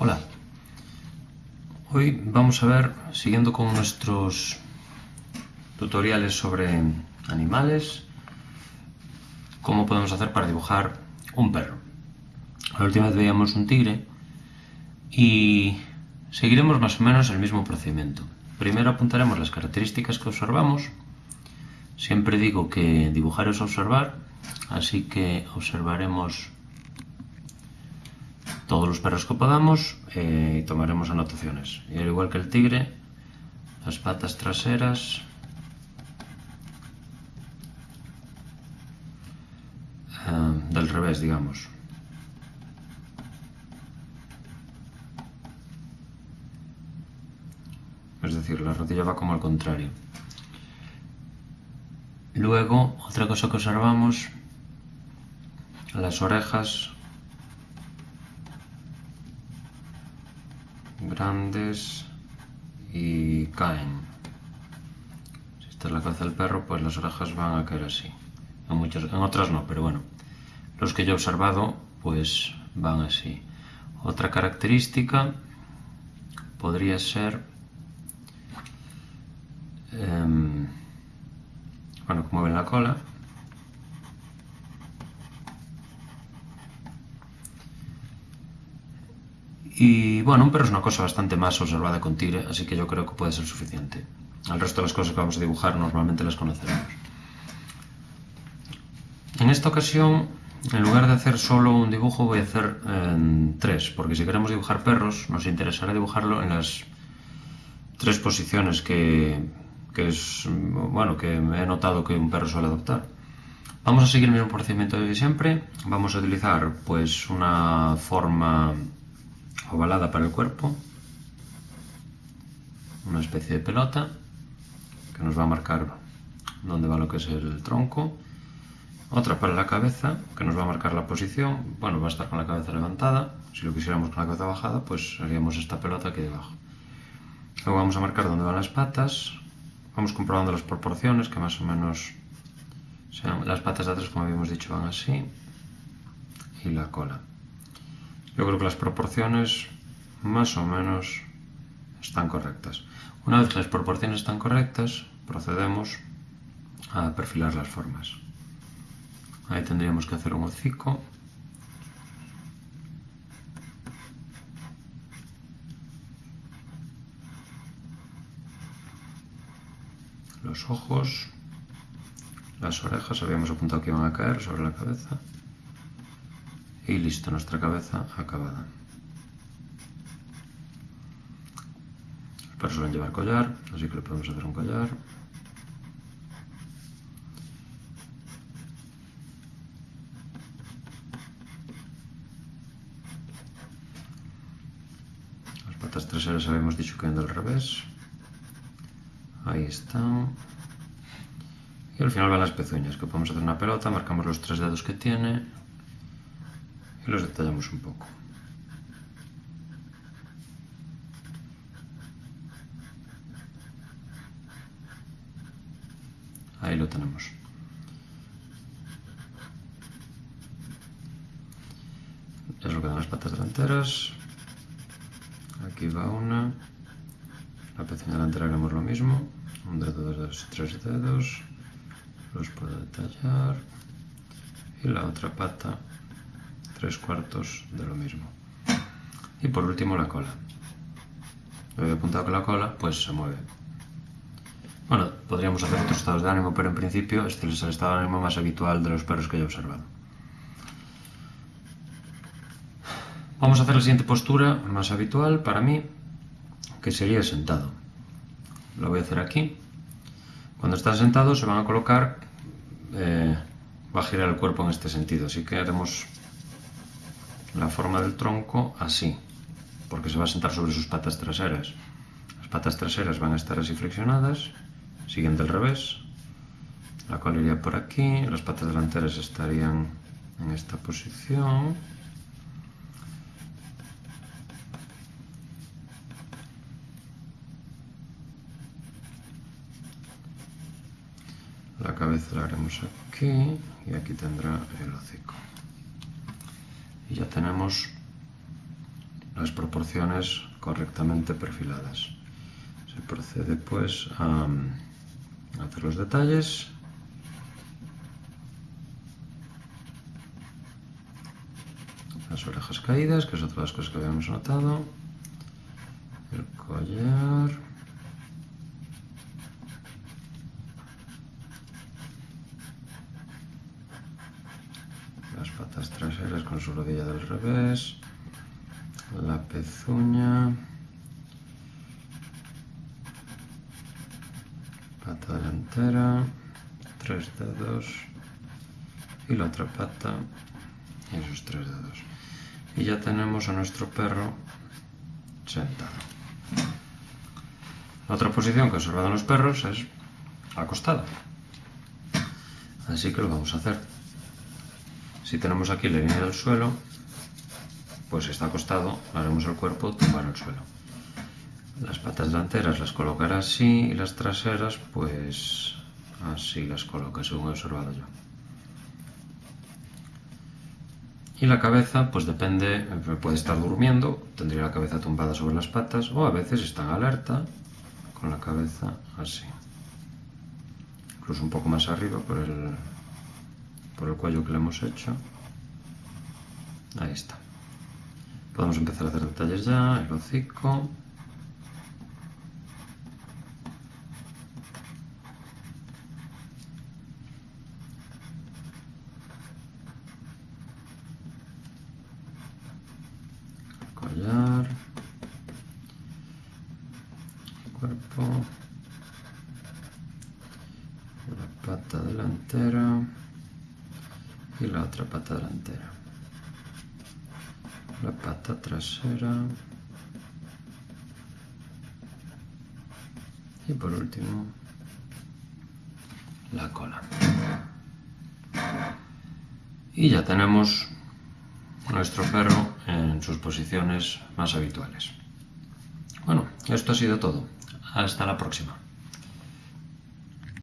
Hola, hoy vamos a ver, siguiendo con nuestros tutoriales sobre animales, cómo podemos hacer para dibujar un perro. La última vez veíamos un tigre y seguiremos más o menos el mismo procedimiento. Primero apuntaremos las características que observamos. Siempre digo que dibujar es observar, así que observaremos todos los perros que podamos eh, tomaremos anotaciones. Y al igual que el tigre, las patas traseras eh, del revés, digamos. Es decir, la rodilla va como al contrario. Luego, otra cosa que observamos, las orejas y caen. Si esta es la cabeza del perro, pues las orejas van a caer así. En, muchas, en otras no, pero bueno. Los que yo he observado, pues van así. Otra característica podría ser... Eh, bueno, como ven la cola, Y bueno, un perro es una cosa bastante más observada con tigre, así que yo creo que puede ser suficiente. El resto de las cosas que vamos a dibujar normalmente las conoceremos. En esta ocasión, en lugar de hacer solo un dibujo, voy a hacer tres, porque si queremos dibujar perros, nos interesará dibujarlo en las tres posiciones que, que es, bueno, que he notado que un perro suele adoptar. Vamos a seguir el mismo procedimiento de siempre. Vamos a utilizar pues una forma ovalada para el cuerpo, una especie de pelota que nos va a marcar dónde va lo que es el tronco, otra para la cabeza que nos va a marcar la posición, bueno, va a estar con la cabeza levantada, si lo quisiéramos con la cabeza bajada, pues haríamos esta pelota aquí debajo. Luego vamos a marcar dónde van las patas, vamos comprobando las proporciones, que más o menos sean, las patas de atrás, como habíamos dicho, van así, y la cola. Yo creo que las proporciones más o menos están correctas. Una vez que las proporciones están correctas, procedemos a perfilar las formas. Ahí tendríamos que hacer un hocico. Los ojos, las orejas, habíamos apuntado que iban a caer sobre la cabeza. Y listo, nuestra cabeza acabada. Los perros suelen llevar collar, así que le podemos hacer un collar. Las patas traseras habíamos dicho que van del revés. Ahí están. Y al final van las pezuñas, que podemos hacer una pelota, marcamos los tres dedos que tiene, los detallamos un poco. Ahí lo tenemos. Es lo que dan las patas delanteras. Aquí va una. La pezuña delantera haremos lo mismo. Un dedo, dos dedos tres dedos. Los puedo detallar. Y la otra pata tres cuartos de lo mismo. Y por último la cola. Lo he apuntado que la cola pues se mueve. Bueno, podríamos hacer otros estados de ánimo, pero en principio este es el estado de ánimo más habitual de los perros que he observado. Vamos a hacer la siguiente postura, más habitual para mí, que sería sentado. Lo voy a hacer aquí. Cuando están sentados se van a colocar, eh, va a girar el cuerpo en este sentido, así que haremos la forma del tronco así, porque se va a sentar sobre sus patas traseras. Las patas traseras van a estar así flexionadas, siguiendo el revés. La cola iría por aquí, las patas delanteras estarían en esta posición. La cabeza la haremos aquí y aquí tendrá el hocico y ya tenemos las proporciones correctamente perfiladas. Se procede pues a hacer los detalles las orejas caídas, que es otra de las cosas que habíamos notado, el collar, las patas traseras con su rodilla del revés, la pezuña, pata delantera, tres dedos y la otra pata y esos tres dedos y ya tenemos a nuestro perro sentado. La otra posición que observan los perros es acostado. Así que lo vamos a hacer. Si tenemos aquí la línea del suelo, pues está acostado, haremos el cuerpo tumbar el suelo. Las patas delanteras las colocará así y las traseras pues así las coloca según he observado yo. Y la cabeza, pues depende, puede estar durmiendo, tendría la cabeza tumbada sobre las patas, o a veces está en alerta, con la cabeza así. Incluso un poco más arriba por el, por el cuello que le hemos hecho. Ahí está. Podemos empezar a hacer detalles ya, el hocico. collar, cuerpo, la pata delantera y la otra pata delantera, la pata trasera y por último la cola. Y ya tenemos nuestro perro en sus posiciones más habituales. Bueno, esto ha sido todo. Hasta la próxima.